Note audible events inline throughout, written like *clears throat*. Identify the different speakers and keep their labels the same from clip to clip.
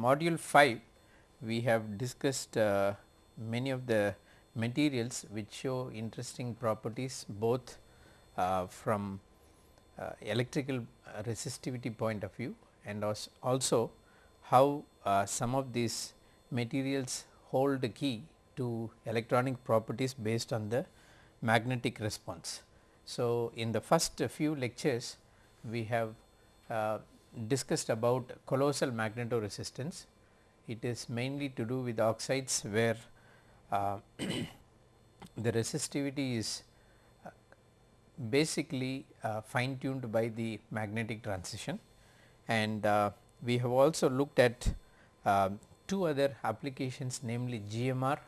Speaker 1: Module 5 we have discussed uh, many of the materials which show interesting properties both uh, from uh, electrical resistivity point of view and also how uh, some of these materials hold the key to electronic properties based on the magnetic response. So, in the first few lectures we have uh, discussed about colossal magnetoresistance. It is mainly to do with oxides where uh, *coughs* the resistivity is uh, basically uh, fine tuned by the magnetic transition and uh, we have also looked at uh, two other applications namely GMR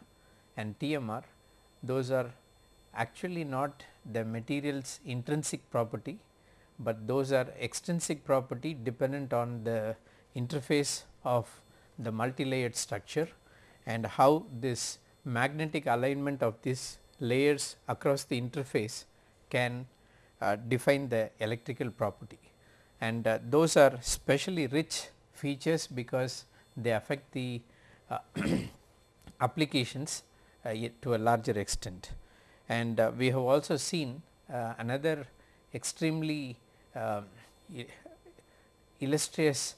Speaker 1: and TMR. Those are actually not the materials intrinsic property, but those are extrinsic property dependent on the interface of the multi-layered structure and how this magnetic alignment of these layers across the interface can uh, define the electrical property. And uh, those are specially rich features because they affect the uh, *coughs* applications uh, to a larger extent. And uh, we have also seen uh, another extremely illustrious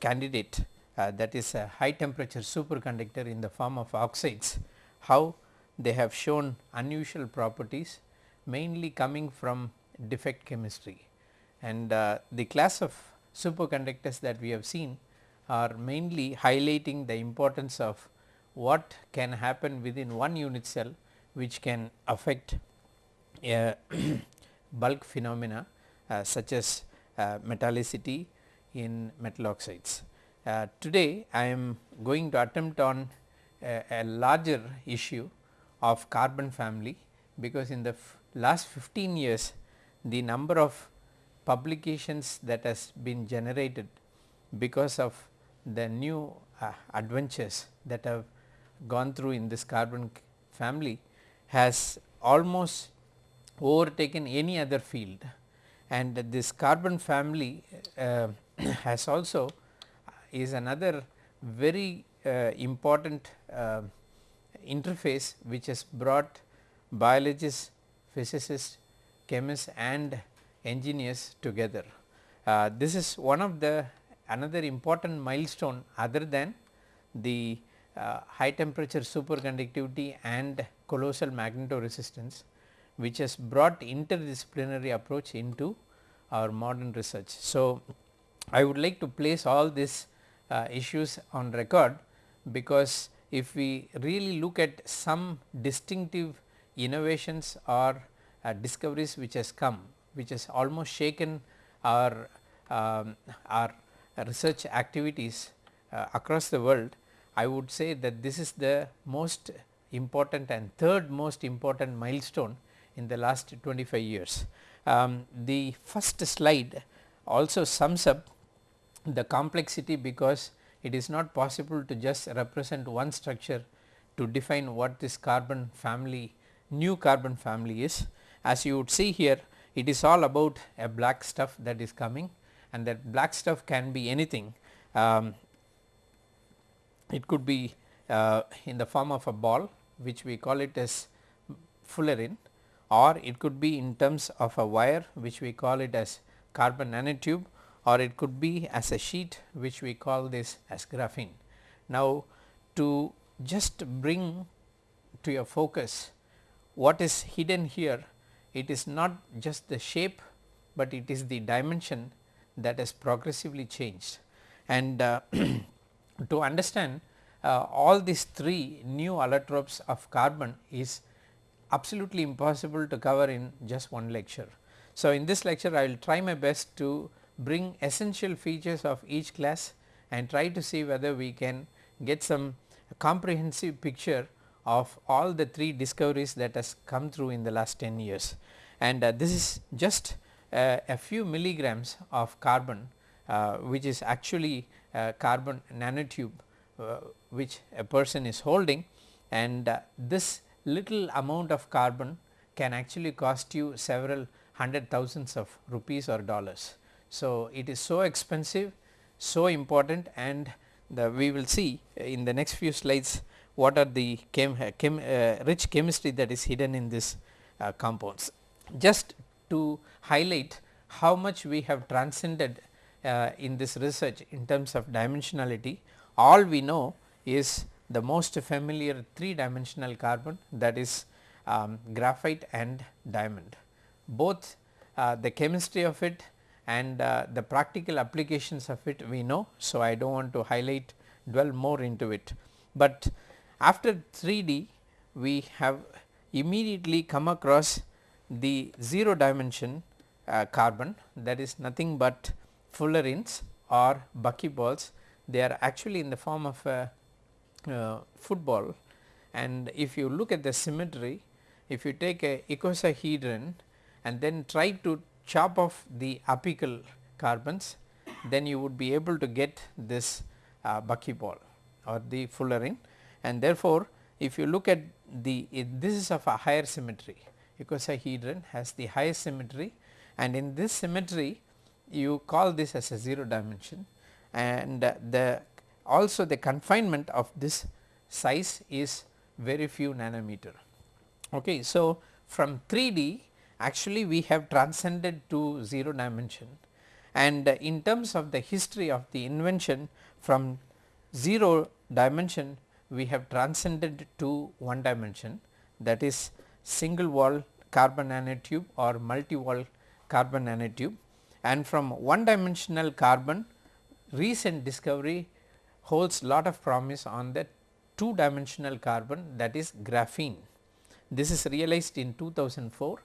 Speaker 1: candidate that is a high temperature superconductor in the form of oxides how they have shown unusual properties mainly coming from defect chemistry. And uh, the class of superconductors that we have seen are mainly highlighting the importance of what can happen within one unit cell which can affect a *clears throat* bulk phenomena uh, such as uh, metallicity in metal oxides. Uh, today I am going to attempt on a, a larger issue of carbon family because in the last 15 years the number of publications that has been generated because of the new uh, adventures that have gone through in this carbon family has almost overtaken any other field and this carbon family uh, *coughs* has also is another very uh, important uh, interface which has brought biologists, physicists, chemists and engineers together. Uh, this is one of the another important milestone other than the uh, high temperature superconductivity and colossal magnetoresistance which has brought interdisciplinary approach into our modern research. So, I would like to place all these uh, issues on record because if we really look at some distinctive innovations or uh, discoveries which has come which has almost shaken our um, our research activities uh, across the world I would say that this is the most important and third most important milestone in the last 25 years. Um, the first slide also sums up the complexity because it is not possible to just represent one structure to define what this carbon family new carbon family is. As you would see here it is all about a black stuff that is coming and that black stuff can be anything. Um, it could be uh, in the form of a ball which we call it as fullerene or it could be in terms of a wire which we call it as carbon nanotube or it could be as a sheet which we call this as graphene. Now, to just bring to your focus what is hidden here it is not just the shape, but it is the dimension that has progressively changed and uh, *clears throat* to understand uh, all these three new allotropes of carbon is absolutely impossible to cover in just one lecture. So, in this lecture I will try my best to bring essential features of each class and try to see whether we can get some comprehensive picture of all the three discoveries that has come through in the last 10 years. And uh, this is just uh, a few milligrams of carbon uh, which is actually carbon nanotube uh, which a person is holding and uh, this little amount of carbon can actually cost you several hundred thousands of rupees or dollars. So, it is so expensive, so important and the we will see in the next few slides what are the chem, chem uh, rich chemistry that is hidden in this uh, compounds. Just to highlight how much we have transcended uh, in this research in terms of dimensionality all we know is the most familiar 3 dimensional carbon that is um, graphite and diamond. Both uh, the chemistry of it and uh, the practical applications of it we know. So, I do not want to highlight dwell more into it, but after 3D we have immediately come across the 0 dimension uh, carbon that is nothing but fullerenes or buckyballs they are actually in the form of a uh, football. And if you look at the symmetry if you take a icosahedron and then try to chop off the apical carbons then you would be able to get this uh, buckyball or the fullerene. And therefore, if you look at the this is of a higher symmetry icosahedron has the highest symmetry. And in this symmetry you call this as a 0 dimension. And the also the confinement of this size is very few nanometer. Okay. So, from 3D actually we have transcended to 0 dimension and in terms of the history of the invention from 0 dimension we have transcended to 1 dimension that is single wall carbon nanotube or multi wall carbon nanotube and from one dimensional carbon recent discovery holds lot of promise on the two dimensional carbon that is graphene. This is realized in 2004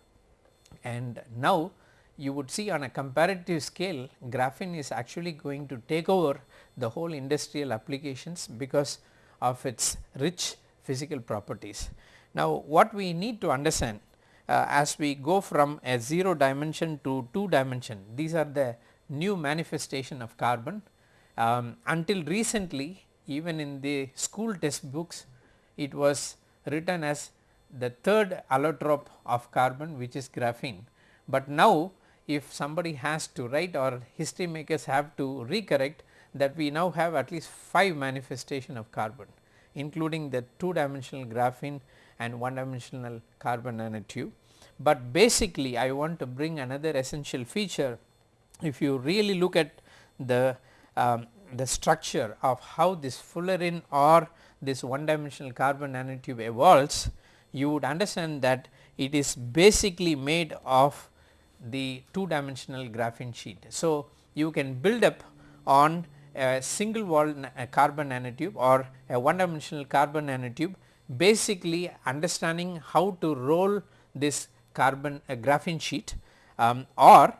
Speaker 1: and now you would see on a comparative scale graphene is actually going to take over the whole industrial applications because of its rich physical properties. Now what we need to understand uh, as we go from a 0 dimension to 2 dimension these are the new manifestation of carbon um, until recently even in the school textbooks it was written as the third allotrope of carbon which is graphene. But now if somebody has to write or history makers have to recorrect that we now have at least 5 manifestation of carbon including the 2 dimensional graphene and 1 dimensional carbon nanotube. But basically I want to bring another essential feature if you really look at the um, the structure of how this fullerene or this one dimensional carbon nanotube evolves you would understand that it is basically made of the two dimensional graphene sheet. So, you can build up on a single wall carbon nanotube or a one dimensional carbon nanotube basically understanding how to roll this carbon graphene sheet um, or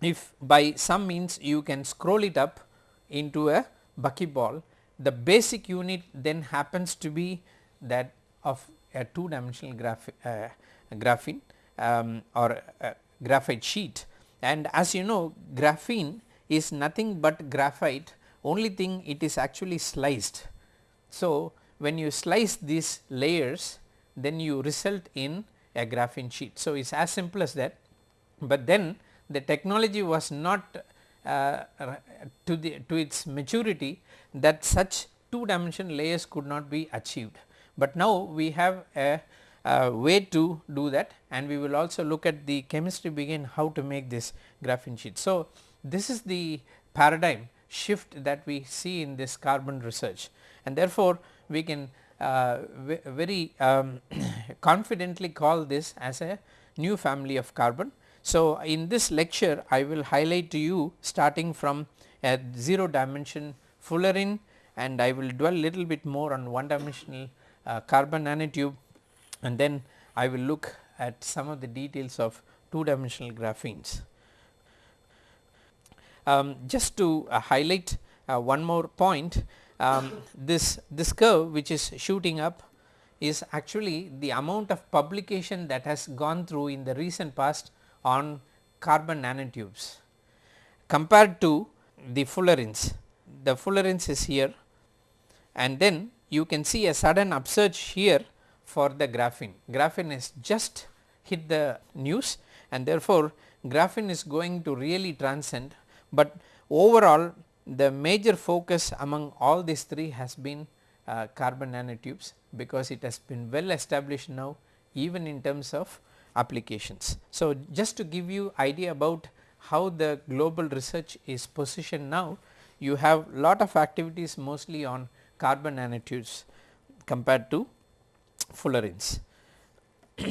Speaker 1: if by some means you can scroll it up into a buckyball the basic unit then happens to be that of a two dimensional graph, uh, graphene um, or graphite sheet and as you know graphene is nothing but graphite only thing it is actually sliced. So, when you slice these layers then you result in a graphene sheet. So, it is as simple as that, but then the technology was not to the to its maturity that such two dimension layers could not be achieved. But now we have a, a, way to do that and we will also look at the chemistry begin how to make this graphene sheet. So, this is the paradigm shift that we see in this carbon research and therefore, we can uh, very um, *coughs* confidently call this as a new family of carbon. So, in this lecture I will highlight to you starting from a 0 dimension fullerene and I will dwell little bit more on one dimensional uh, carbon nanotube and then I will look at some of the details of two dimensional graphenes. Um, just to uh, highlight uh, one more point um, *laughs* this this curve which is shooting up is actually the amount of publication that has gone through in the recent past on carbon nanotubes compared to the fullerenes. The fullerenes is here and then you can see a sudden upsurge here for the graphene. Graphene has just hit the news and therefore, graphene is going to really transcend, but overall the major focus among all these three has been uh, carbon nanotubes because it has been well established now even in terms of applications. So, just to give you idea about how the global research is positioned now, you have lot of activities mostly on carbon nanotubes compared to fullerenes. *clears throat*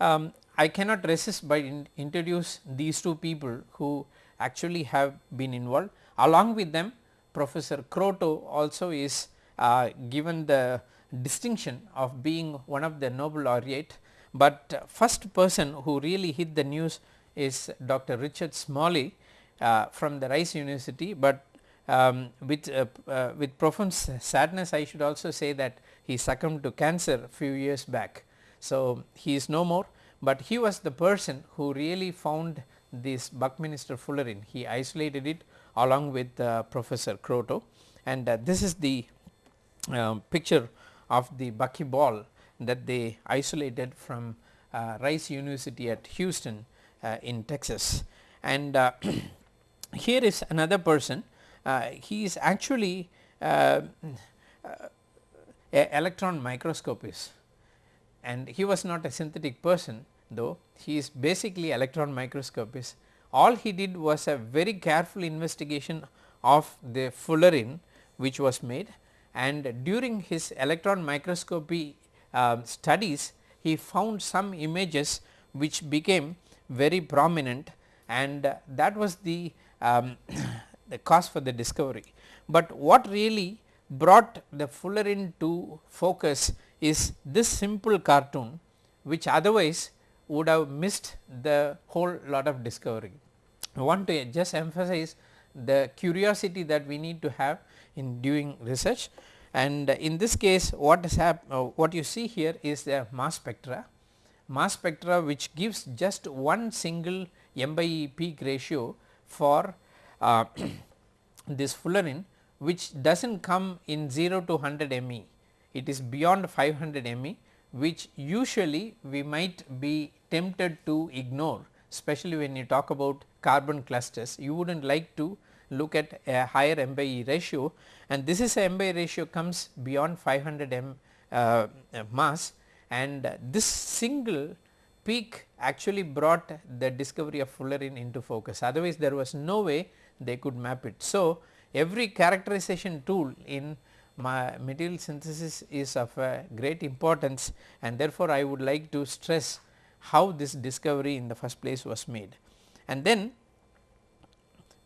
Speaker 1: um, I cannot resist by in introduce these two people who actually have been involved along with them Professor Kroto also is uh, given the distinction of being one of the Nobel laureate, but first person who really hit the news is Dr. Richard Smalley uh, from the Rice University, but um, with, uh, uh, with profound sadness I should also say that he succumbed to cancer a few years back. So, he is no more, but he was the person who really found this Buckminster fullerene, he isolated it along with uh, Professor Kroto and uh, this is the uh, picture of the buckyball that they isolated from uh, Rice University at Houston uh, in Texas. And uh, *clears throat* here is another person, he is actually electron microscopist and he was not a synthetic person though he is basically electron microscopist. All he did was a very careful investigation of the fullerene which was made and during his electron microscopy uh, studies he found some images which became very prominent and uh, that was the, um, *coughs* the cause for the discovery. But what really brought the fullerene to focus is this simple cartoon which otherwise would have missed the whole lot of discovery. I want to just emphasize the curiosity that we need to have in doing research and in this case what is hap uh, what you see here is the mass spectra, mass spectra which gives just one single M by E peak ratio for uh, *clears throat* this fullerene which does not come in 0 to 100 ME, it is beyond 500 ME which usually we might be tempted to ignore especially when you talk about carbon clusters. You would not like to look at a higher M by E ratio and this is a M by ratio comes beyond 500 M uh, mass and this single peak actually brought the discovery of fullerene into focus otherwise there was no way they could map it. So, every characterization tool in my material synthesis is of great importance and therefore, I would like to stress how this discovery in the first place was made. And then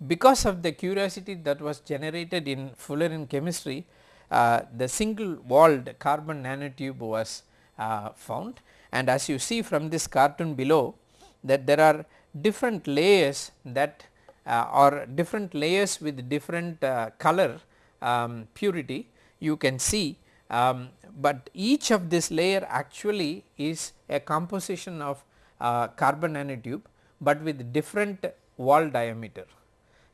Speaker 1: because of the curiosity that was generated in fullerene chemistry, uh, the single walled carbon nanotube was uh, found and as you see from this cartoon below that there are different layers that uh, different layers with different uh, color um, purity you can see, um, but each of this layer actually is a composition of uh, carbon nanotube, but with different wall diameter.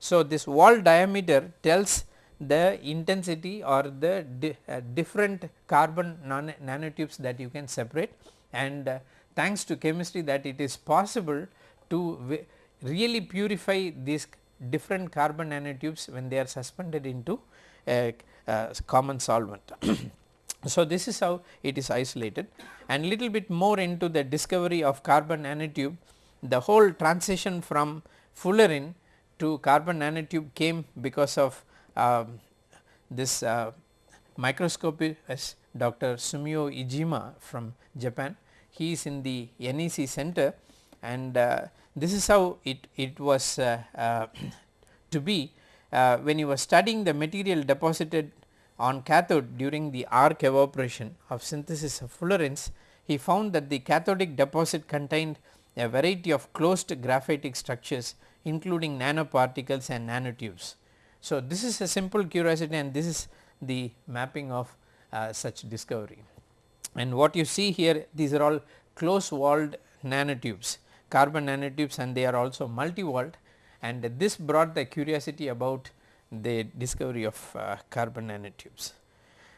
Speaker 1: So, this wall diameter tells the intensity or the di uh, different carbon nanotubes that you can separate and uh, thanks to chemistry that it is possible to really purify these different carbon nanotubes when they are suspended into a, a common solvent. *coughs* so, this is how it is isolated and little bit more into the discovery of carbon nanotube the whole transition from fullerene to carbon nanotube came because of uh, this uh, As Dr. Sumio Iijima from Japan. He is in the NEC center and uh, this is how it, it was uh, uh, *clears throat* to be uh, when he was studying the material deposited on cathode during the arc evaporation of synthesis of fullerenes, he found that the cathodic deposit contained a variety of closed graphitic structures including nanoparticles and nanotubes. So, this is a simple curiosity and this is the mapping of uh, such discovery. And what you see here these are all close walled nanotubes carbon nanotubes and they are also multi walled and this brought the curiosity about the discovery of uh, carbon nanotubes.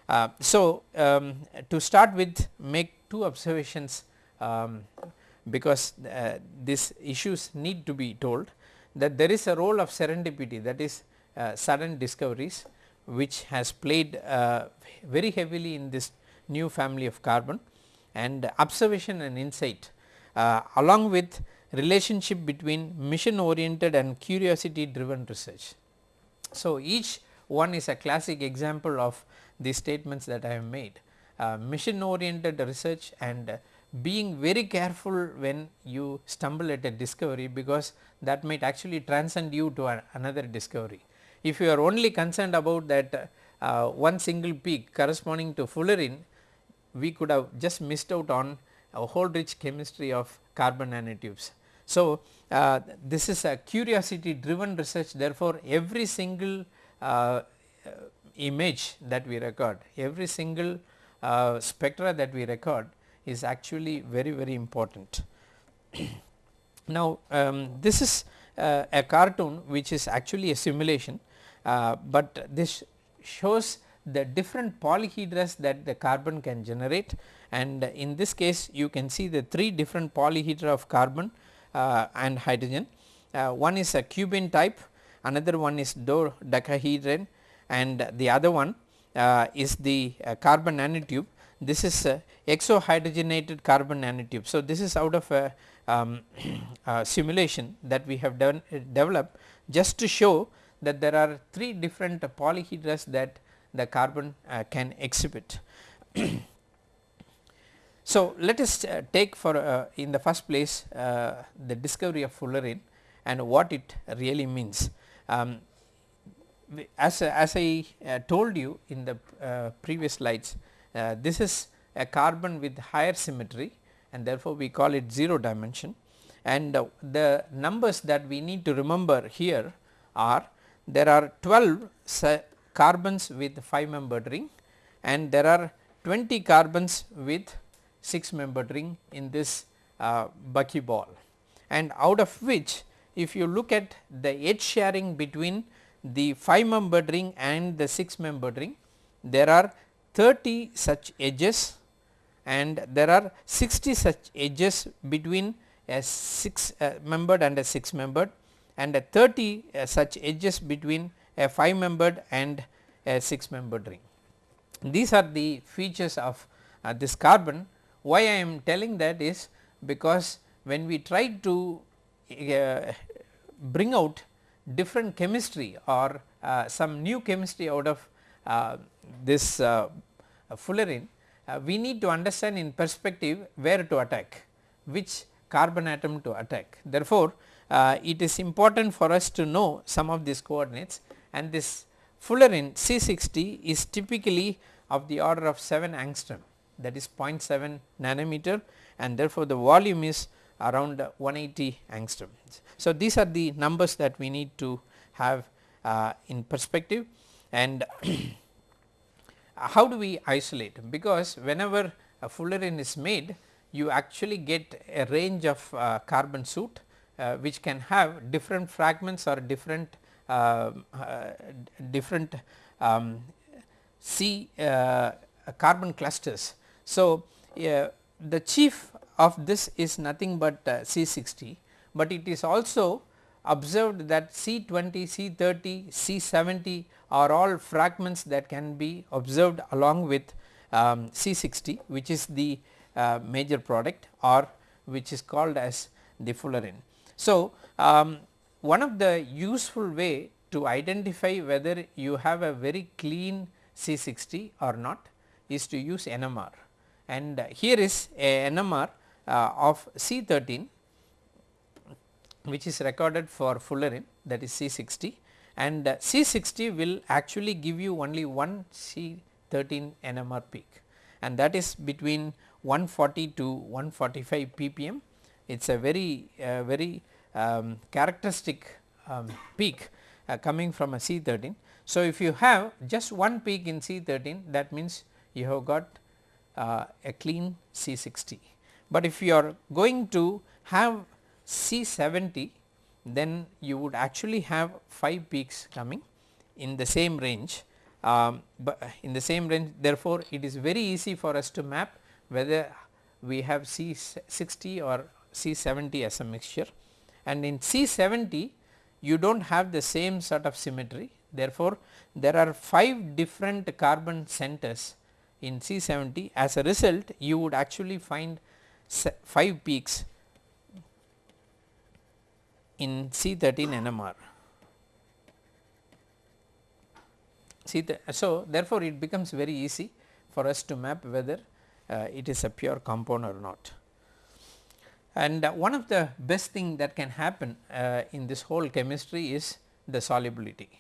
Speaker 1: Uh, so, um, to start with make two observations um, because uh, these issues need to be told that there is a role of serendipity that is uh, sudden discoveries which has played uh, very heavily in this new family of carbon and observation and insight uh, along with relationship between mission oriented and curiosity driven research. So, each one is a classic example of the statements that I have made uh, mission oriented research and being very careful when you stumble at a discovery because that might actually transcend you to another discovery. If you are only concerned about that uh, one single peak corresponding to fullerene, we could have just missed out on a whole rich chemistry of carbon nanotubes. So, uh, this is a curiosity driven research therefore, every single uh, image that we record, every single uh, spectra that we record is actually very very important. *clears throat* now, um, this is uh, a cartoon which is actually a simulation, uh, but this shows the different polyhedras that the carbon can generate and in this case you can see the three different polyhedra of carbon uh, and hydrogen. Uh, one is a cubene type, another one is dodecahedron and the other one uh, is the uh, carbon nanotube. This is exohydrogenated carbon nanotube. So, this is out of a um, *clears throat* simulation that we have done developed just to show that there are three different polyhedras that the carbon uh, can exhibit. *clears throat* so, let us uh, take for uh, in the first place uh, the discovery of fullerene and what it really means. Um, as, as I uh, told you in the uh, previous slides, this is a carbon with higher symmetry and therefore, we call it 0 dimension. And the numbers that we need to remember here are there are 12 carbons with 5 membered ring and there are 20 carbons with 6 membered ring in this uh, buckyball and out of which if you look at the edge sharing between the 5 membered ring and the 6 membered ring there are 30 such edges and there are 60 such edges between a 6 uh, membered and a 6 membered and a 30 uh, such edges between a 5 membered and a 6 membered ring. These are the features of uh, this carbon. Why I am telling that is because when we try to uh, bring out different chemistry or uh, some new chemistry out of this uh, fullerene, we need to understand in perspective where to attack, which carbon atom to attack. Therefore, uh, it is important for us to know some of these coordinates and this fullerene C60 is typically of the order of 7 angstrom that is 0.7 nanometer and therefore, the volume is around 180 angstrom. So, these are the numbers that we need to have uh, in perspective and *clears throat* how do we isolate because whenever a fullerene is made you actually get a range of uh, carbon soot uh, which can have different fragments or different uh, uh different um, C uh, carbon clusters. So, the chief of this is nothing but C60, but it is also observed that C20, C30, C70 are all fragments that can be observed along with um, C60 which is the uh, major product or which is called as the fullerene. So, um, one of the useful way to identify whether you have a very clean C60 or not is to use NMR and here is a NMR uh, of C13 which is recorded for fullerene that is C60 and uh, C60 will actually give you only one C13 NMR peak and that is between 140 to 145 ppm. It is a very uh, very um, characteristic um, peak uh, coming from a C13. So, if you have just one peak in C13 that means you have got uh, a clean C60, but if you are going to have C70 then you would actually have 5 peaks coming in the same range. Um, but in the same range therefore, it is very easy for us to map whether we have C60 or C70 as a mixture. And in C70 you do not have the same sort of symmetry. Therefore, there are 5 different carbon centers in C70 as a result you would actually find 5 peaks in C13 NMR. See the, so therefore, it becomes very easy for us to map whether uh, it is a pure compound or not. And uh, one of the best thing that can happen uh, in this whole chemistry is the solubility,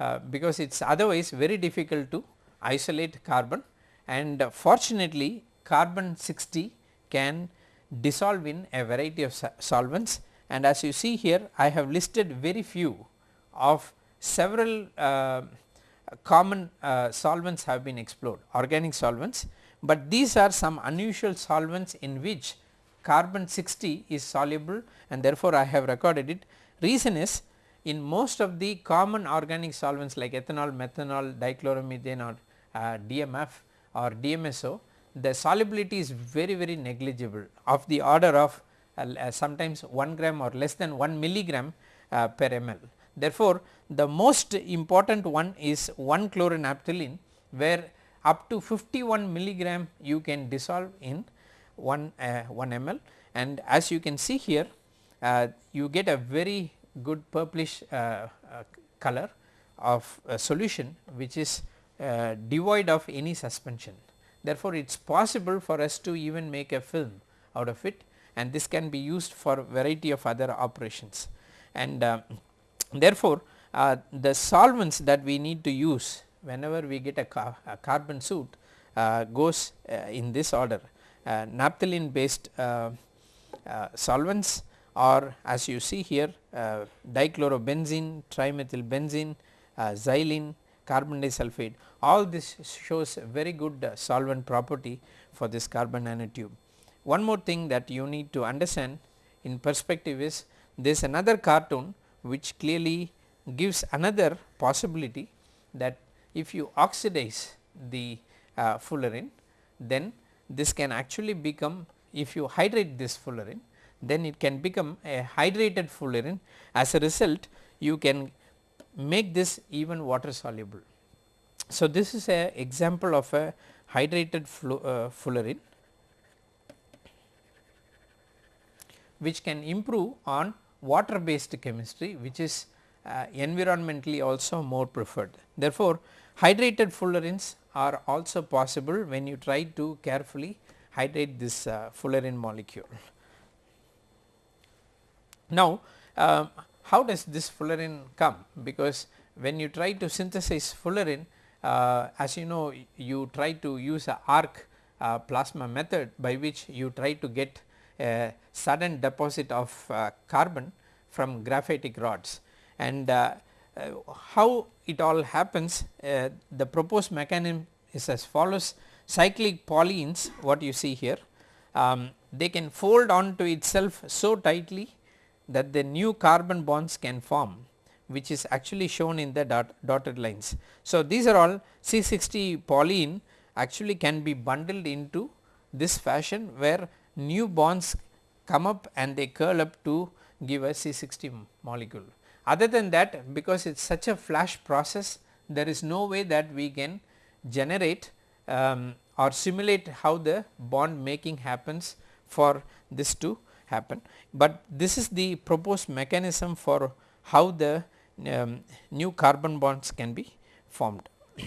Speaker 1: uh, because it is otherwise very difficult to isolate carbon and fortunately carbon 60 can dissolve in a variety of solvents and as you see here I have listed very few of several uh, common uh, solvents have been explored organic solvents, but these are some unusual solvents in which carbon 60 is soluble and therefore, I have recorded it. Reason is in most of the common organic solvents like ethanol, methanol, dichloromethane or uh, DMF or DMSO, the solubility is very very negligible of the order of sometimes 1 gram or less than 1 milligram uh, per ml. Therefore, the most important one is 1 chloronaphthalene where up to 51 milligram you can dissolve in 1, uh, 1 ml and as you can see here uh, you get a very good purplish uh, uh color of a solution which is uh, devoid of any suspension. Therefore, it is possible for us to even make a film out of it and this can be used for variety of other operations. And uh, Therefore, uh, the solvents that we need to use whenever we get a, a carbon suit uh, goes uh, in this order. Uh, naphthalene based uh, solvents or as you see here dichlorobenzene, trimethylbenzene, xylene, carbon disulfide. All this shows very good solvent property for this carbon nanotube. One more thing that you need to understand in perspective is there is another cartoon which clearly gives another possibility that if you oxidize the uh, fullerene then this can actually become if you hydrate this fullerene then it can become a hydrated fullerene as a result you can make this even water soluble. So, this is a example of a hydrated uh, fullerene which can improve on water based chemistry which is uh, environmentally also more preferred. Therefore, hydrated fullerenes are also possible when you try to carefully hydrate this uh, fullerene molecule. Now, uh, how does this fullerene come? Because when you try to synthesize fullerene uh, as you know you try to use a arc uh, plasma method by which you try to get a sudden deposit of uh, carbon from graphitic rods and uh, uh, how it all happens the proposed mechanism is as follows cyclic polyenes what you see here um, they can fold onto itself so tightly that the new carbon bonds can form which is actually shown in the dot, dotted lines. So, these are all C60 polyene actually can be bundled into this fashion where new bonds come up and they curl up to give a C60 molecule. Other than that because it is such a flash process there is no way that we can generate um, or simulate how the bond making happens for this to happen, but this is the proposed mechanism for how the um, new carbon bonds can be formed. *clears throat*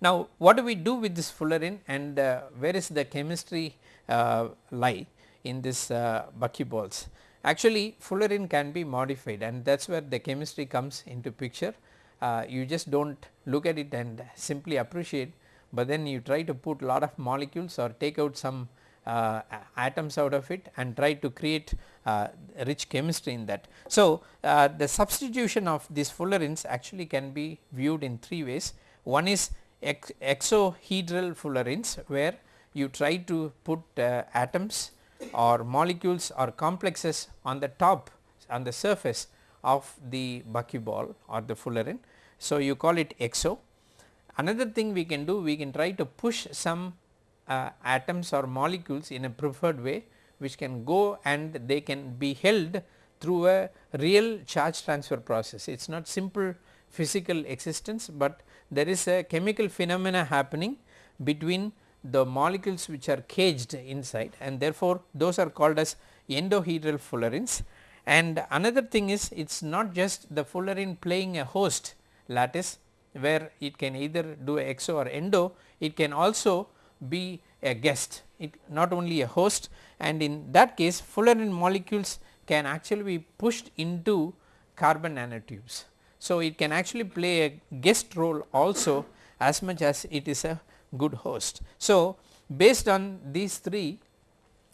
Speaker 1: now, what do we do with this fullerene and uh, where is the chemistry lie in this uh, buckyballs. Actually fullerene can be modified and that is where the chemistry comes into picture. Uh, you just do not look at it and simply appreciate, but then you try to put lot of molecules or take out some uh, atoms out of it and try to create uh, rich chemistry in that. So, uh, the substitution of these fullerenes actually can be viewed in three ways. One is ex exohedral fullerenes where you try to put uh, atoms or molecules or complexes on the top on the surface of the buckyball or the fullerene. So, you call it exo. Another thing we can do we can try to push some uh, atoms or molecules in a preferred way which can go and they can be held through a real charge transfer process. It is not simple physical existence, but there is a chemical phenomena happening between the molecules which are caged inside and therefore, those are called as endohedral fullerenes. And another thing is it is not just the fullerene playing a host lattice where it can either do exo or endo, it can also be a guest, it not only a host and in that case fullerene molecules can actually be pushed into carbon nanotubes. So, it can actually play a guest role also as much as it is a good host. So, based on these three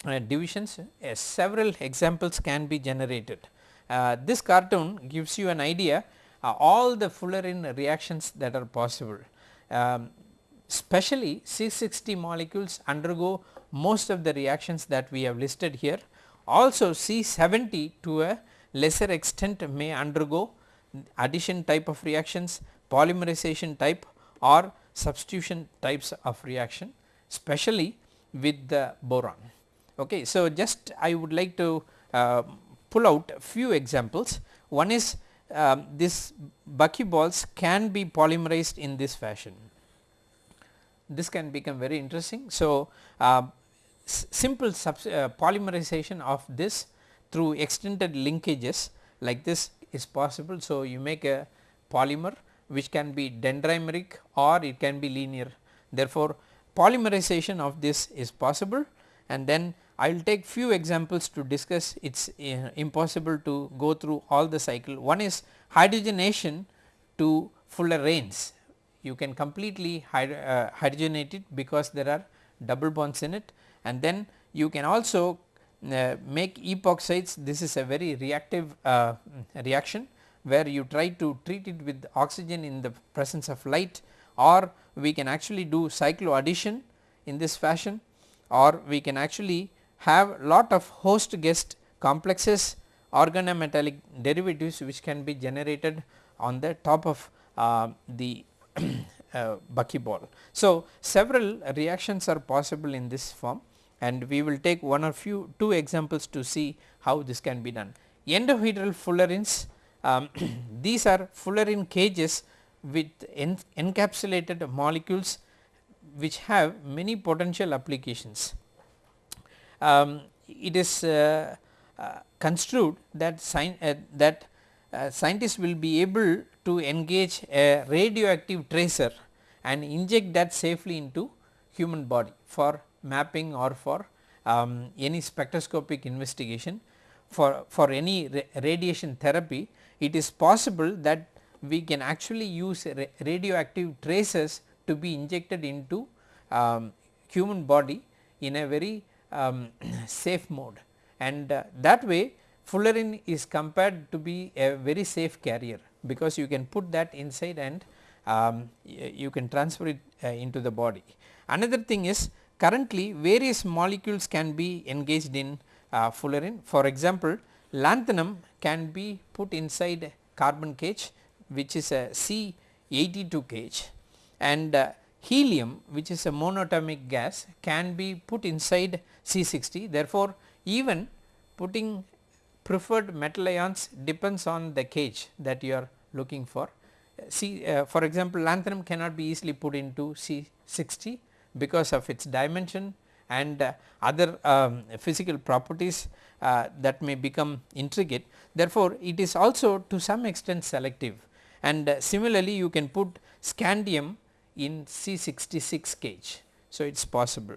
Speaker 1: uh, divisions uh, several examples can be generated. Uh, this cartoon gives you an idea uh, all the fullerene reactions that are possible. Um, especially C60 molecules undergo most of the reactions that we have listed here. Also C70 to a lesser extent may undergo addition type of reactions, polymerization type or substitution types of reaction especially with the boron. Okay. So, just I would like to uh, pull out a few examples. One is um, this buckyballs can be polymerized in this fashion. This can become very interesting. So, uh, simple uh, polymerization of this through extended linkages like this is possible. So, you make a polymer which can be dendrimeric or it can be linear. Therefore, polymerization of this is possible. And then I will take few examples to discuss. It is uh, impossible to go through all the cycle. One is hydrogenation to fullerenes you can completely uh, hydrogenate it because there are double bonds in it. And then you can also uh, make epoxides. This is a very reactive uh, reaction where you try to treat it with oxygen in the presence of light or we can actually do cycloaddition in this fashion or we can actually have lot of host guest complexes organometallic derivatives which can be generated on the top of uh, the *clears throat* uh, buckyball. So, several reactions are possible in this form and we will take one or few two examples to see how this can be done. Endohedral fullerenes um, *clears throat* these are fullerene cages with en encapsulated molecules which have many potential applications. Um, it is uh, uh, construed that, uh, that uh, scientists will be able to engage a radioactive tracer and inject that safely into human body for mapping or for um, any spectroscopic investigation for, for any ra radiation therapy it is possible that we can actually use ra radioactive traces to be injected into um, human body in a very um, *clears throat* safe mode and uh, that way fullerene is compared to be a very safe carrier because you can put that inside and um, you can transfer it uh, into the body. Another thing is Currently various molecules can be engaged in uh, fullerene for example lanthanum can be put inside carbon cage which is a C82 cage and uh, helium which is a monatomic gas can be put inside C60 therefore even putting preferred metal ions depends on the cage that you are looking for. See uh, for example lanthanum cannot be easily put into C60 because of its dimension and uh, other um, physical properties uh, that may become intricate. Therefore, it is also to some extent selective and uh, similarly you can put scandium in C66 cage. So, it is possible,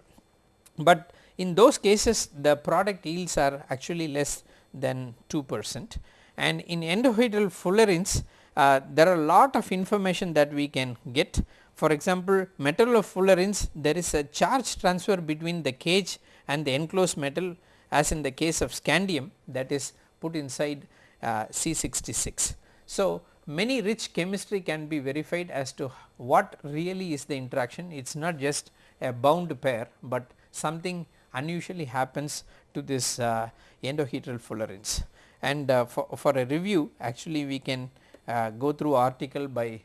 Speaker 1: but in those cases the product yields are actually less than 2 percent and in endohedral fullerenes uh, there are a lot of information that we can get for example, metallofullerenes there is a charge transfer between the cage and the enclosed metal as in the case of scandium that is put inside uh, C66. So, many rich chemistry can be verified as to what really is the interaction it is not just a bound pair, but something unusually happens to this uh, endohedral fullerenes and uh, for, for a review actually we can uh, go through article by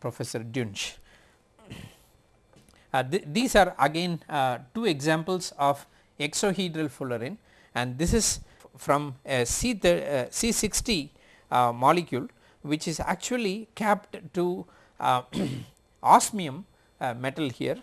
Speaker 1: Professor Dunsch. Uh, th these are again uh, two examples of exohedral fullerene and this is from a C, uh, C60 uh, molecule which is actually capped to uh, *clears throat* osmium uh, metal here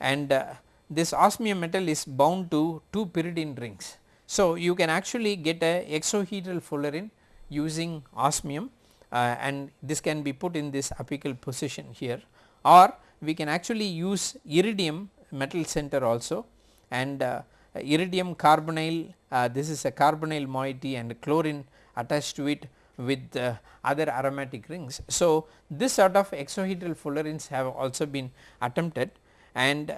Speaker 1: and uh, this osmium metal is bound to 2 pyridine rings. So, you can actually get a exohedral fullerene using osmium uh, and this can be put in this apical position here or we can actually use iridium metal center also and uh, iridium carbonyl uh, this is a carbonyl moiety and chlorine attached to it with uh, other aromatic rings. So, this sort of exohedral fullerenes have also been attempted and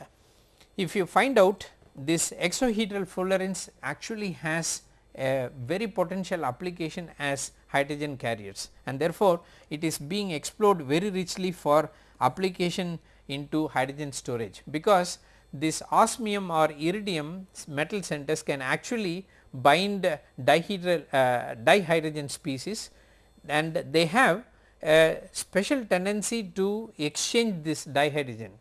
Speaker 1: if you find out this exohedral fullerenes actually has a very potential application as hydrogen carriers. And therefore, it is being explored very richly for application into hydrogen storage. Because this osmium or iridium metal centers can actually bind dihedral uh, dihydrogen species. And they have a special tendency to exchange this dihydrogen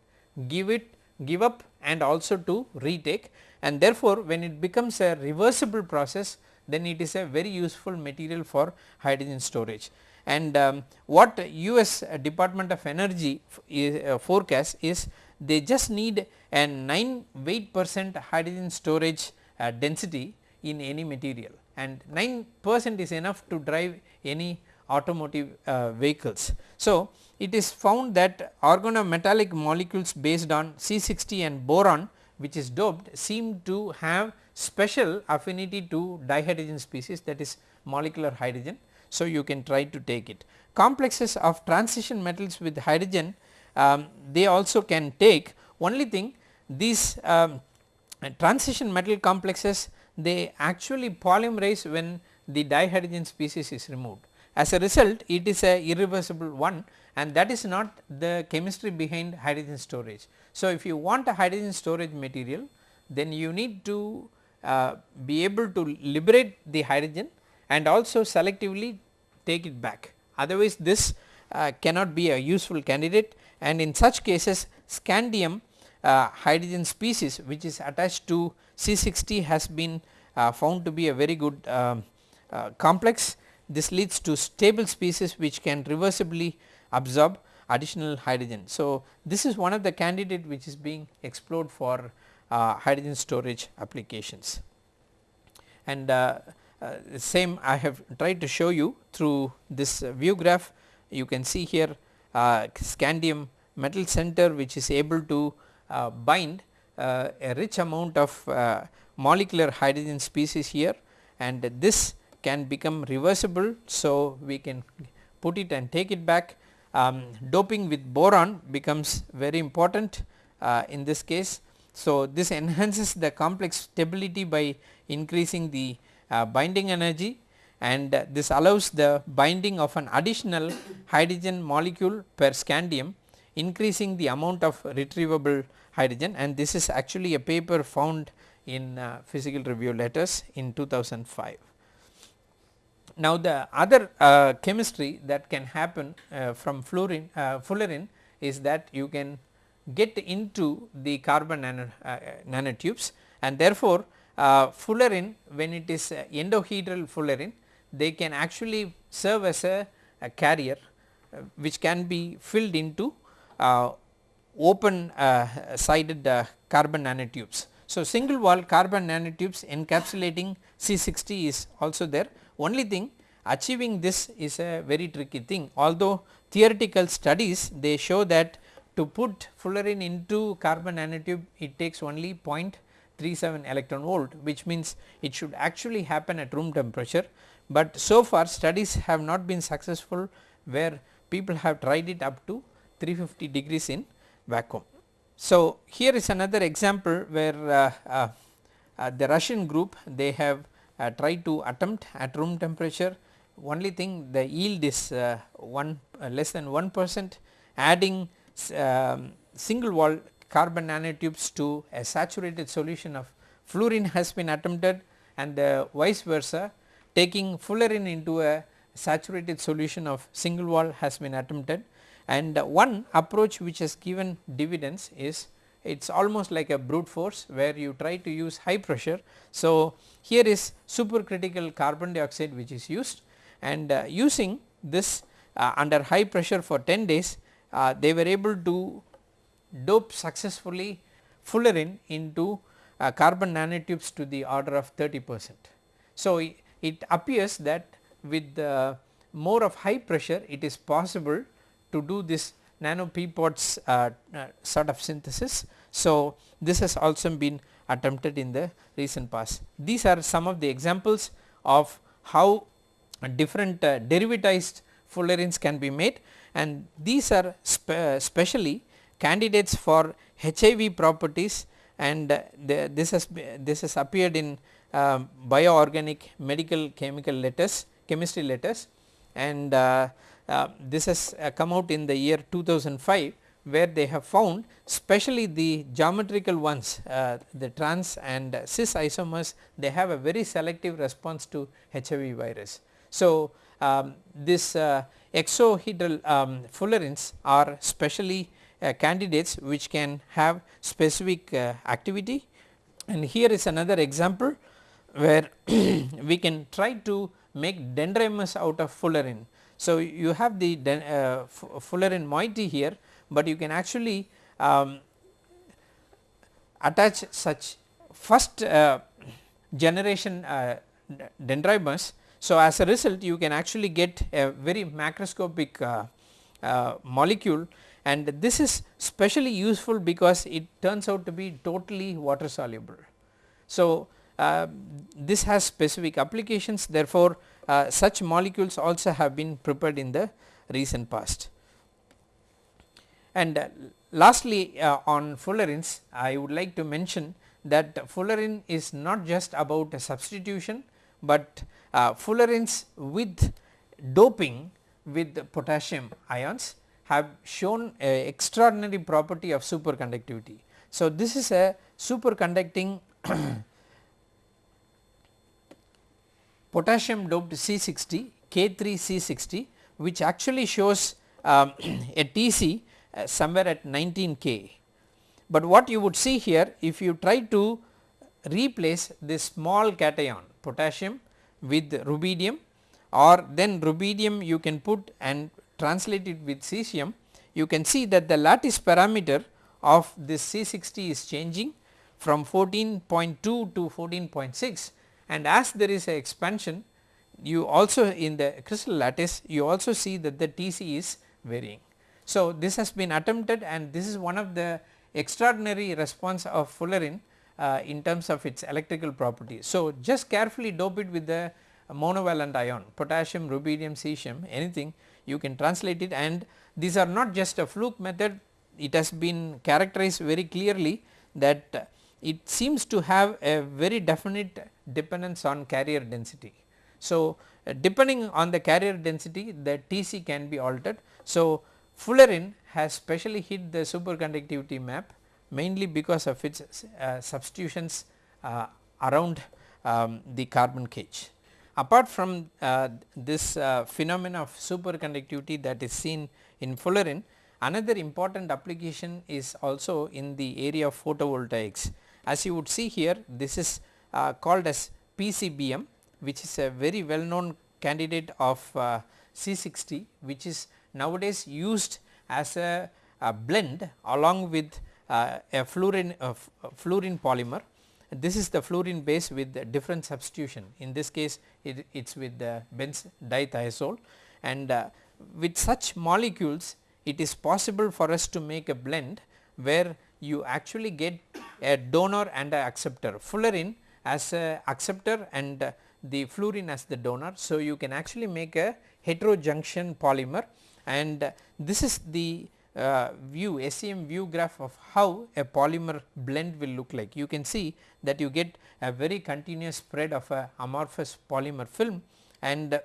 Speaker 1: give it give up and also to retake and therefore, when it becomes a reversible process then it is a very useful material for hydrogen storage. And um, what US Department of Energy is, uh, forecast is they just need a 9 weight percent hydrogen storage uh, density in any material and 9 percent is enough to drive any automotive uh, vehicles. So, it is found that organometallic molecules based on C60 and boron which is doped seem to have special affinity to dihydrogen species that is molecular hydrogen. So, you can try to take it. Complexes of transition metals with hydrogen um, they also can take only thing these um, transition metal complexes they actually polymerize when the dihydrogen species is removed. As a result it is a irreversible one and that is not the chemistry behind hydrogen storage. So, if you want a hydrogen storage material then you need to uh, be able to liberate the hydrogen and also selectively take it back. Otherwise this uh, cannot be a useful candidate. And in such cases scandium uh, hydrogen species which is attached to C60 has been uh, found to be a very good um, uh, complex. This leads to stable species which can reversibly absorb additional hydrogen. So, this is one of the candidate which is being explored for uh, hydrogen storage applications. And uh, uh, same I have tried to show you through this view graph you can see here uh, scandium metal center which is able to uh, bind uh, a rich amount of molecular hydrogen species here and this can become reversible. So, we can put it and take it back um, doping with boron becomes very important uh, in this case. So, this enhances the complex stability by increasing the uh, binding energy and uh, this allows the binding of an additional hydrogen molecule per scandium increasing the amount of retrievable hydrogen and this is actually a paper found in uh, physical review letters in 2005. Now, the other uh, chemistry that can happen uh, from fluorine uh, fullerene is that you can get into the carbon nano, uh, nanotubes and therefore, uh, fullerene when it is endohedral fullerene they can actually serve as a, a carrier which can be filled into open sided carbon nanotubes. So, single wall carbon nanotubes encapsulating C60 is also there only thing achieving this is a very tricky thing although theoretical studies they show that to put fullerene into carbon nanotube it takes only 0.37 electron volt which means it should actually happen at room temperature, but so far studies have not been successful where people have tried it up to 350 degrees in vacuum. So, here is another example where uh, uh, uh, the Russian group they have uh, try to attempt at room temperature only thing the yield is uh, 1 uh, less than 1 percent adding um, single wall carbon nanotubes to a saturated solution of fluorine *laughs* has been attempted and vice versa taking fullerene into a saturated solution of single wall has been attempted. And one approach which has given dividends is it is almost like a brute force where you try to use high pressure. So, here is supercritical carbon dioxide which is used and uh, using this uh, under high pressure for 10 days uh, they were able to dope successfully fullerene into uh, carbon nanotubes to the order of 30 percent. So, it appears that with more of high pressure it is possible to do this nano peapods uh, uh, sort of synthesis. So, this has also been attempted in the recent past. These are some of the examples of how different uh, derivatized fullerenes can be made and these are spe specially candidates for HIV properties and uh, the, this has this has appeared in uh, bioorganic medical chemical letters chemistry letters and uh, this has uh, come out in the year 2005 where they have found especially the geometrical ones uh, the trans and cis isomers they have a very selective response to HIV virus. So, um, this uh, exohedral um, fullerenes are specially uh, candidates which can have specific uh, activity and here is another example where *clears throat* we can try to make dendrimers out of fullerene. So, you have the uh, fullerene moiety here, but you can actually um, attach such first uh, generation uh, dendrimers. So, as a result you can actually get a very macroscopic uh, uh, molecule and this is specially useful because it turns out to be totally water soluble. So, uh, this has specific applications therefore, uh, such molecules also have been prepared in the recent past. And uh, lastly uh, on fullerenes I would like to mention that fullerene is not just about a substitution, but uh, fullerenes with doping with potassium ions have shown a extraordinary property of superconductivity. So, this is a superconducting *clears throat* potassium doped C60 K3C60 which actually shows um, *clears throat* a TC uh, somewhere at 19 K. But what you would see here if you try to replace this small cation potassium with rubidium or then rubidium you can put and translate it with cesium you can see that the lattice parameter of this C60 is changing from 14.2 to 14.6 and as there is a expansion you also in the crystal lattice you also see that the TC is varying. So, this has been attempted and this is one of the extraordinary response of fullerene uh, in terms of its electrical properties. So, just carefully dope it with the monovalent ion potassium, rubidium, cesium anything you can translate it and these are not just a fluke method it has been characterized very clearly that it seems to have a very definite dependence on carrier density. So, uh, depending on the carrier density the TC can be altered. So, fullerene has specially hit the superconductivity map mainly because of its uh, substitutions uh, around um, the carbon cage. Apart from uh, this uh, phenomena of superconductivity that is seen in fullerene, another important application is also in the area of photovoltaics. As you would see here this is uh, called as PCBM which is a very well known candidate of uh, C60 which is nowadays used as a, a blend along with uh, a fluorene, uh, fluorene polymer. This is the fluorene base with different substitution in this case it is with the benz dithiazole and uh, with such molecules it is possible for us to make a blend where you actually get a donor and a acceptor fullerene as a acceptor and the fluorene as the donor. So, you can actually make a heterojunction polymer and this is the uh, view SEM view graph of how a polymer blend will look like. You can see that you get a very continuous spread of a amorphous polymer film and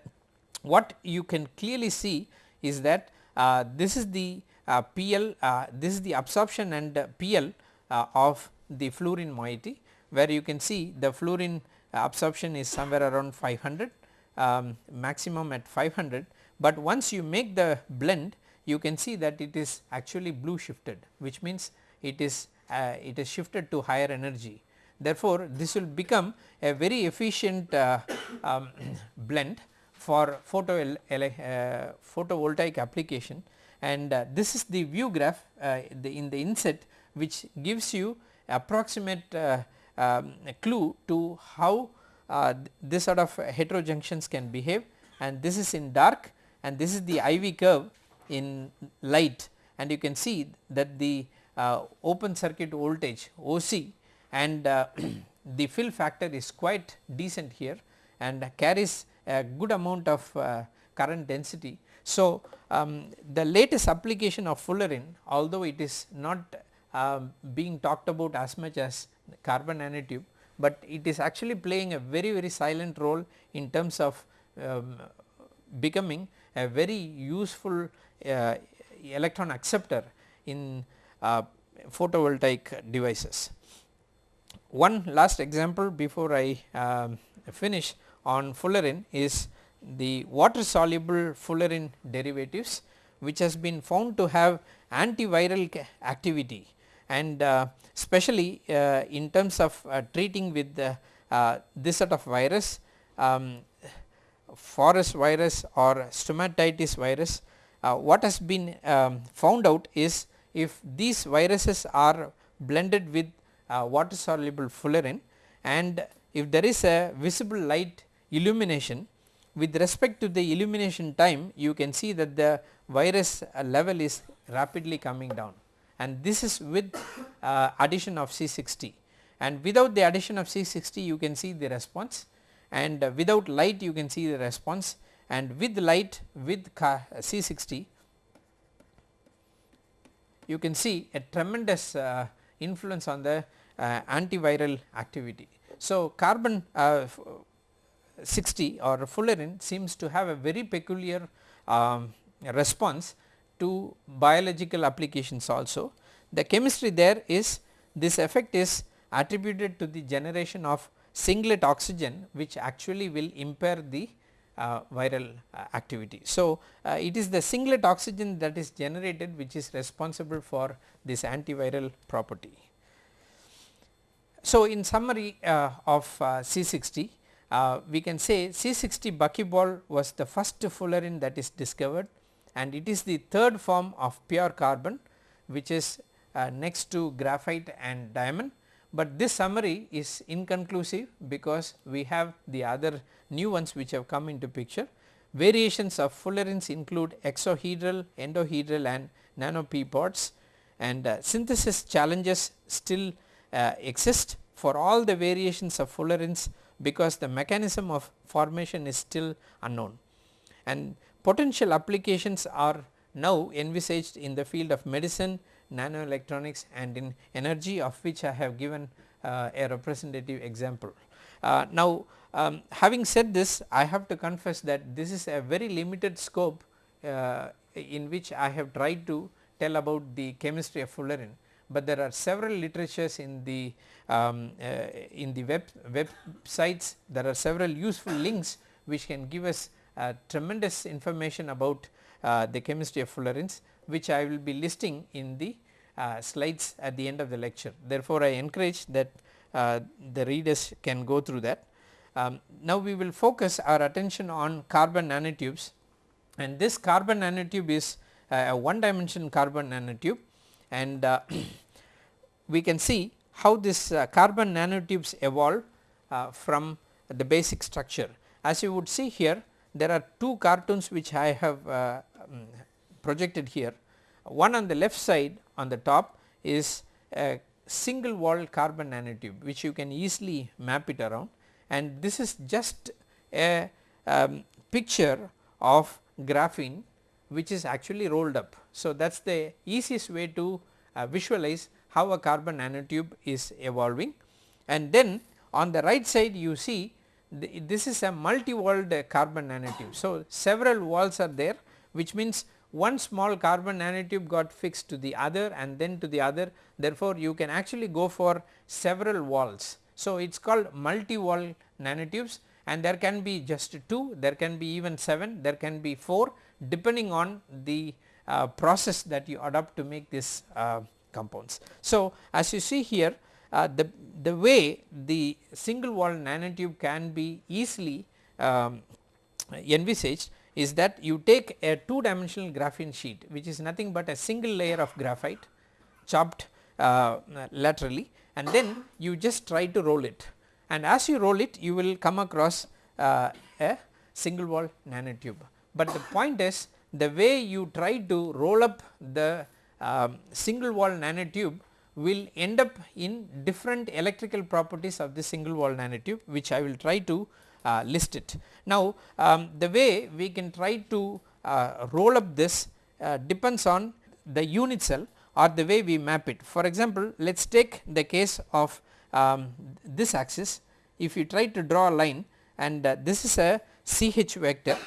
Speaker 1: what you can clearly see is that uh, this is the uh, PL, uh, this is the absorption and PL uh, of the fluorene moiety where you can see the fluorene absorption is somewhere around 500 um, maximum at 500, but once you make the blend you can see that it is actually blue shifted which means it is uh, it is shifted to higher energy. Therefore, this will become a very efficient uh, um, *clears throat* blend for photo uh, photovoltaic application and uh, this is the view graph uh, the in the inset which gives you approximate uh, um, clue to how uh, this sort of heterojunctions can behave and this is in dark and this is the IV curve in light and you can see that the uh, open circuit voltage OC and *clears throat* the fill factor is quite decent here and carries a good amount of uh, current density. So, um, the latest application of fullerene although it is not um, being talked about as much as carbon nanotube, but it is actually playing a very very silent role in terms of um, becoming a very useful uh, electron acceptor in uh, photovoltaic devices. One last example before I um, finish on fullerene is the water soluble fullerene derivatives which has been found to have antiviral activity and uh, especially uh, in terms of uh, treating with this sort of virus um, forest virus or stomatitis virus what has been um, found out is if these viruses are blended with water soluble fullerene and if there is a visible light illumination with respect to the illumination time you can see that the virus level is rapidly coming down and this is with uh, addition of C60 and without the addition of C60 you can see the response. And uh, without light you can see the response. And with light with C60 you can see a tremendous uh, influence on the uh, antiviral activity. So, carbon uh, 60 or fullerene seems to have a very peculiar um, response to biological applications also. The chemistry there is this effect is attributed to the generation of singlet oxygen which actually will impair the uh, viral uh, activity. So, uh, it is the singlet oxygen that is generated which is responsible for this antiviral property. So, in summary uh, of uh, C60 uh, we can say C60 buckyball was the first fullerene that is discovered and it is the third form of pure carbon which is uh, next to graphite and diamond, but this summary is inconclusive because we have the other new ones which have come into picture. Variations of fullerenes include exohedral, endohedral and nano p pods and uh, synthesis challenges still uh, exist for all the variations of fullerenes because the mechanism of formation is still unknown. And Potential applications are now envisaged in the field of medicine, nanoelectronics and in energy of which I have given uh, a representative example. Uh, now um, having said this I have to confess that this is a very limited scope uh, in which I have tried to tell about the chemistry of fullerene, but there are several literatures in the um, uh, in the web websites there are several useful links which can give us tremendous information about uh, the chemistry of fullerenes which I will be listing in the uh, slides at the end of the lecture. Therefore, I encourage that the readers can go through that. Um, now, we will focus our attention on carbon nanotubes and this carbon nanotube is a one dimension carbon nanotube and uh, *clears throat* we can see how this uh, carbon nanotubes evolve uh, from the basic structure. As you would see here there are two cartoons which I have uh, um, projected here. One on the left side on the top is a single wall carbon nanotube which you can easily map it around and this is just a um, picture of graphene which is actually rolled up. So, that is the easiest way to uh, visualize how a carbon nanotube is evolving and then on the right side you see this is a multi-walled carbon nanotube. So, several walls are there which means one small carbon nanotube got fixed to the other and then to the other therefore, you can actually go for several walls. So, it is called multi-wall nanotubes and there can be just 2, there can be even 7, there can be 4 depending on the uh, process that you adopt to make these uh, compounds. So, as you see here uh, the, the way the single wall nanotube can be easily um, envisaged is that you take a two dimensional graphene sheet which is nothing but a single layer of graphite chopped uh, laterally and then you just try to roll it and as you roll it you will come across uh, a single wall nanotube. But the point is the way you try to roll up the um, single wall nanotube will end up in different electrical properties of the single wall nanotube which I will try to uh, list it. Now um, the way we can try to uh, roll up this uh, depends on the unit cell or the way we map it. For example, let us take the case of um, this axis if you try to draw a line and uh, this is a CH vector.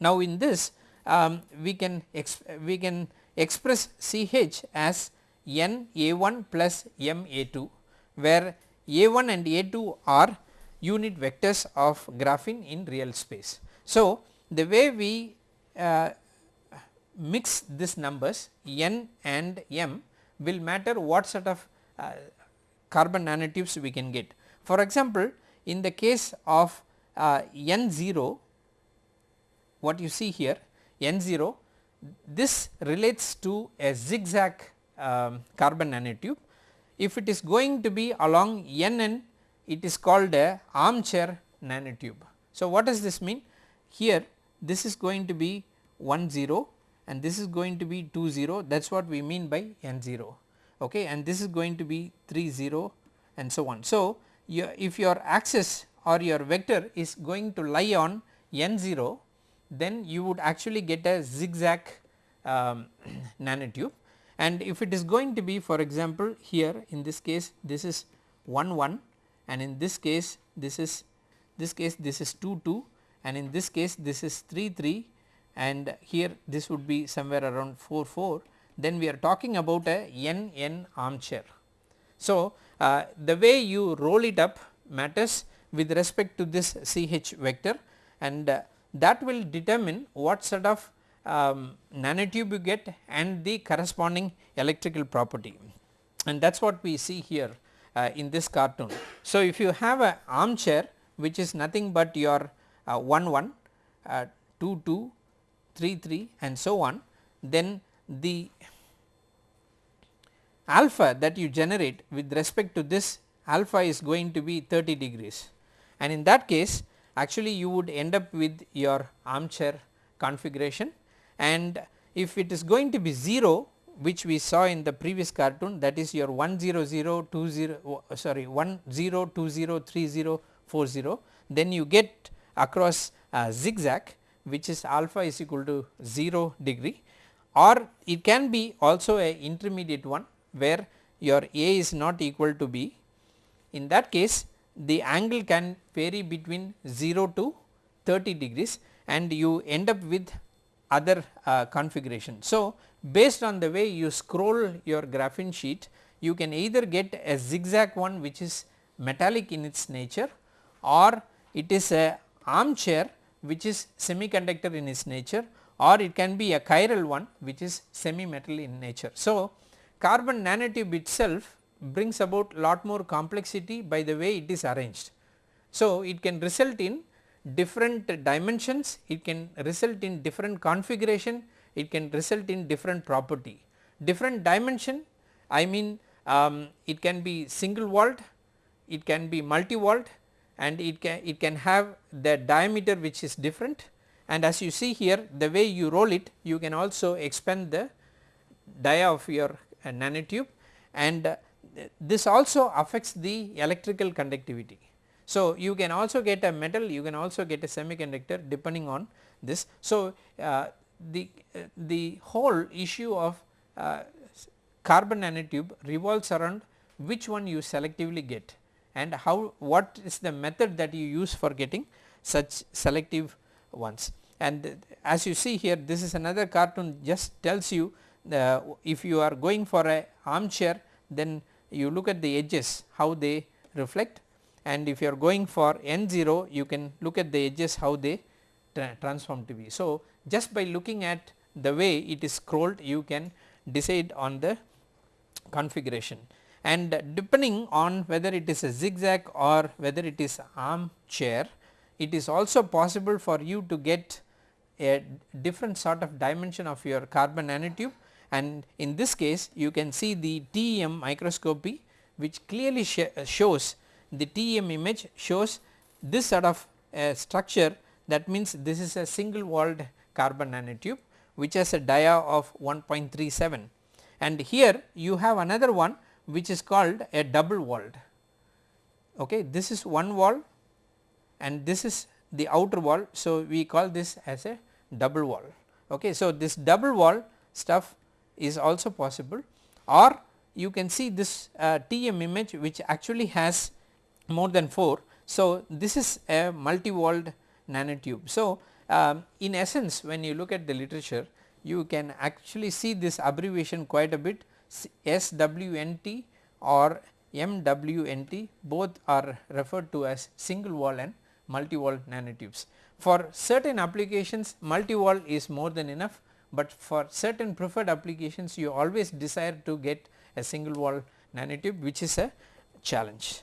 Speaker 1: Now in this um, we can we can express CH as n A1 plus m A2 where A1 and A2 are unit vectors of graphene in real space. So the way we uh, mix these numbers n and m will matter what sort of uh, carbon nanotubes we can get. For example, in the case of uh, n0 what you see here n0 this relates to a zigzag um, carbon nanotube. If it is going to be along nn it is called a armchair nanotube. So, what does this mean? Here this is going to be 1 0 and this is going to be 2 0 that is what we mean by n 0 okay and this is going to be 3 0 and so on. So, if your axis or your vector is going to lie on n 0 then you would actually get a zigzag um, *clears throat* nanotube and if it is going to be for example here in this case this is 1 1 and in this case this is this case this is 2 2 and in this case this is 3 3 and here this would be somewhere around 4 4 then we are talking about a n n armchair. So, uh, the way you roll it up matters with respect to this CH vector. And uh, that will determine what sort of um, nanotube you get and the corresponding electrical property and that is what we see here uh, in this cartoon. So, if you have a armchair which is nothing but your uh, 1 1, uh, 2 2, 3 3 and so on then the alpha that you generate with respect to this alpha is going to be 30 degrees and in that case actually you would end up with your armchair configuration and if it is going to be 0 which we saw in the previous cartoon that is your 10020 uh, sorry 10203040 then you get across a zigzag which is alpha is equal to 0 degree or it can be also a intermediate one where your A is not equal to B. In that case the angle can vary between 0 to 30 degrees and you end up with other uh, configuration. So, based on the way you scroll your graphene sheet you can either get a zigzag one which is metallic in its nature or it is a armchair which is semiconductor in its nature or it can be a chiral one which is semi metal in nature. So, carbon nanotube itself brings about lot more complexity by the way it is arranged. So, it can result in different dimensions, it can result in different configuration, it can result in different property. Different dimension I mean um, it can be single walled, it can be multi walled and it can it can have the diameter which is different and as you see here the way you roll it you can also expand the dia of your uh, nanotube and uh, this also affects the electrical conductivity. So, you can also get a metal you can also get a semiconductor depending on this. So, uh, the, uh, the whole issue of uh, carbon nanotube revolves around which one you selectively get and how what is the method that you use for getting such selective ones. And as you see here this is another cartoon just tells you uh, if you are going for a armchair then you look at the edges how they reflect and if you are going for n0 you can look at the edges how they tra transform to be. So, just by looking at the way it is scrolled you can decide on the configuration and depending on whether it is a zigzag or whether it is arm chair it is also possible for you to get a different sort of dimension of your carbon nanotube and in this case you can see the TEM microscopy which clearly sh uh, shows the TEM image shows this sort of uh, structure that means this is a single walled carbon nanotube which has a dia of 1.37 and here you have another one which is called a double walled. Okay. This is one wall and this is the outer wall. So, we call this as a double wall. Okay. So, this double wall stuff is also possible or you can see this uh, TM image which actually has more than 4. So, this is a multi walled nanotube. So, um, in essence when you look at the literature you can actually see this abbreviation quite a bit SWNT or MWNT both are referred to as single wall and multi wall nanotubes. For certain applications multi wall is more than enough, but for certain preferred applications you always desire to get a single wall nanotube which is a challenge.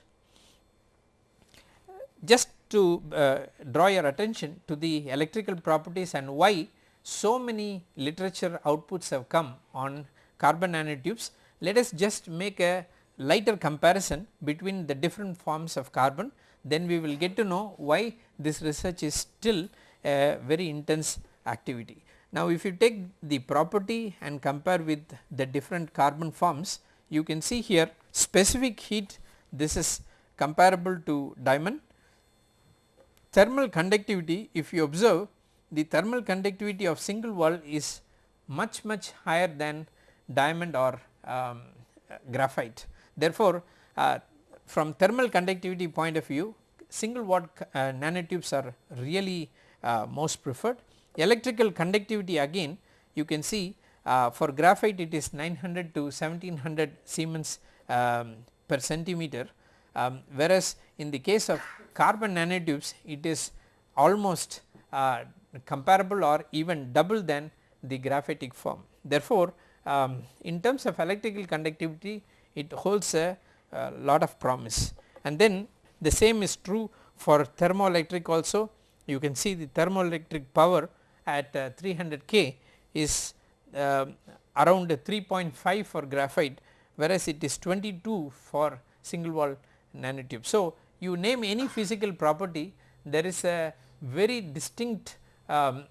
Speaker 1: Just to uh, draw your attention to the electrical properties and why so many literature outputs have come on carbon nanotubes, let us just make a lighter comparison between the different forms of carbon then we will get to know why this research is still a very intense activity. Now if you take the property and compare with the different carbon forms you can see here specific heat this is comparable to diamond. Thermal conductivity if you observe the thermal conductivity of single wall is much much higher than diamond or um, graphite. Therefore, uh, from thermal conductivity point of view single wall uh, nanotubes are really uh, most preferred. Electrical conductivity again you can see uh, for graphite it is 900 to 1700 Siemens um, per centimeter um, whereas in the case of carbon nanotubes it is almost uh, comparable or even double than the graphitic form. Therefore, um, in terms of electrical conductivity it holds a, a, lot of promise and then the same is true for thermoelectric also you can see the thermoelectric power at uh, 300 K is uh, around 3.5 for graphite whereas it is 22 for single wall nanotube. So, you name any physical property there is a very distinct um,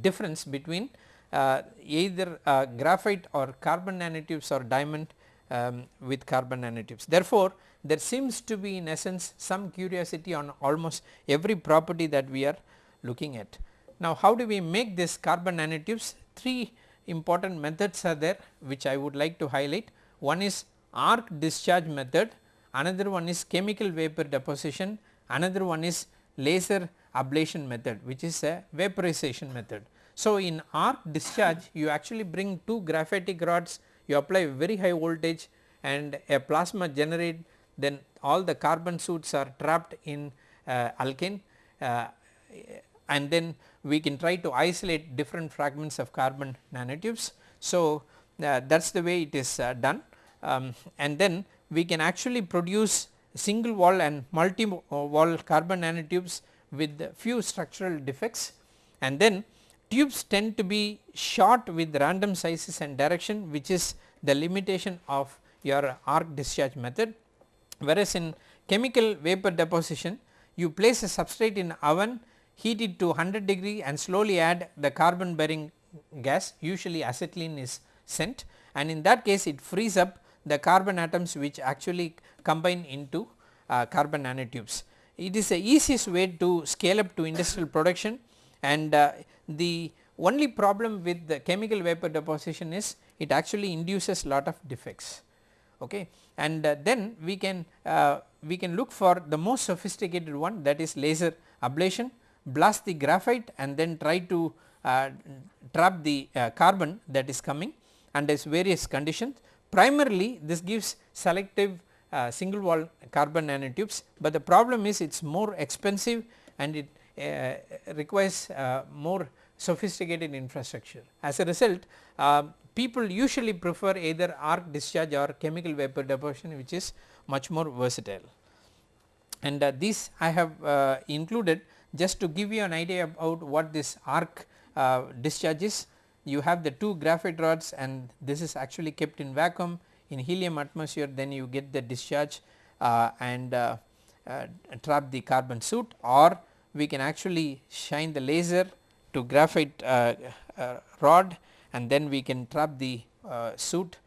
Speaker 1: difference between uh, either uh, graphite or carbon nanotubes or diamond um, with carbon nanotubes. Therefore, there seems to be in essence some curiosity on almost every property that we are looking at. Now, how do we make this carbon nanotubes? Three important methods are there which I would like to highlight. One is arc discharge method, another one is chemical vapor deposition, another one is laser ablation method which is a vaporization method. So, in arc discharge you actually bring two graphitic rods you apply very high voltage and a plasma generate then all the carbon suits are trapped in uh, alkane uh, and then we can try to isolate different fragments of carbon nanotubes. So, uh, that is the way it is uh, done um, and then we can actually produce single wall and multi uh, wall carbon nanotubes with few structural defects and then tubes tend to be short with random sizes and direction which is the limitation of your arc discharge method. Whereas in chemical vapor deposition you place a substrate in oven heat it to 100 degree and slowly add the carbon bearing gas usually acetylene is sent and in that case it frees up the carbon atoms which actually combine into uh, carbon nanotubes. It is the easiest way to scale up to industrial production and uh, the only problem with the chemical vapor deposition is it actually induces lot of defects. Okay? And uh, then we can uh, we can look for the most sophisticated one that is laser ablation blast the graphite and then try to uh, trap the uh, carbon that is coming under various conditions primarily this gives selective uh, single wall carbon nanotubes, but the problem is it is more expensive and it uh, requires uh, more sophisticated infrastructure. As a result uh, people usually prefer either arc discharge or chemical vapor deposition which is much more versatile. and uh, these I have uh, included just to give you an idea about what this arc uh, discharge is. You have the two graphite rods and this is actually kept in vacuum in helium atmosphere then you get the discharge uh, and uh, uh, trap the carbon soot or we can actually shine the laser to graphite rod and then we can trap the soot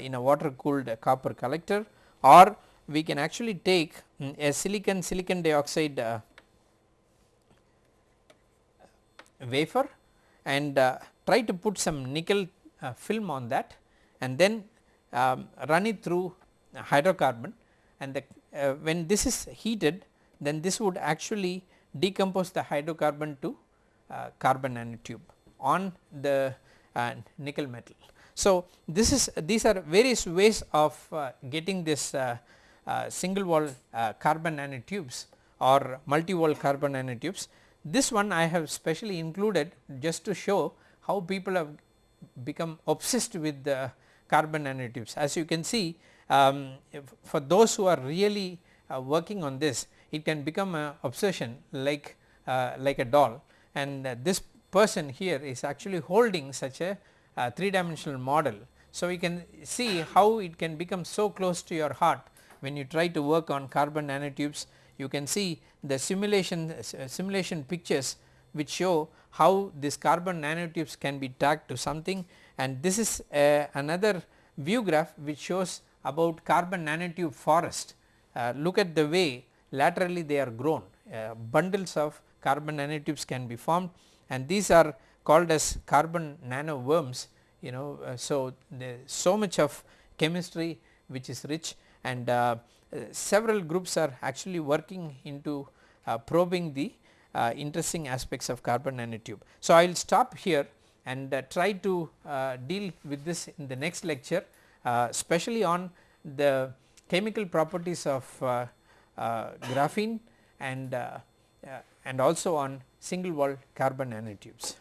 Speaker 1: in a water cooled copper collector or we can actually take mm, a silicon silicon dioxide uh, wafer and uh, try to put some nickel uh, film on that and then um, run it through hydrocarbon and the, uh, when this is heated then this would actually decompose the hydrocarbon to uh, carbon nanotube on the uh, nickel metal. So, this is these are various ways of getting this uh, single wall uh, carbon nanotubes or multi wall carbon nanotubes. This one I have specially included just to show how people have become obsessed with the carbon nanotubes. As you can see um, for those who are really uh, working on this it can become an obsession like uh, like a doll and uh, this person here is actually holding such a uh, 3 dimensional model. So, we can see how it can become so close to your heart when you try to work on carbon nanotubes you can see the simulation uh, simulation pictures which show how this carbon nanotubes can be tagged to something. And this is uh, another view graph which shows about carbon nanotube forest. Uh, look at the way laterally they are grown. Uh, bundles of carbon nanotubes can be formed. And these are called as carbon nanoworms you know uh, so so much of chemistry which is rich. And uh, several groups are actually working into probing the uh, interesting aspects of carbon nanotube. So, I will stop here and uh, try to uh, deal with this in the next lecture uh, especially on the chemical properties of graphene and and also on single wall carbon nanotubes.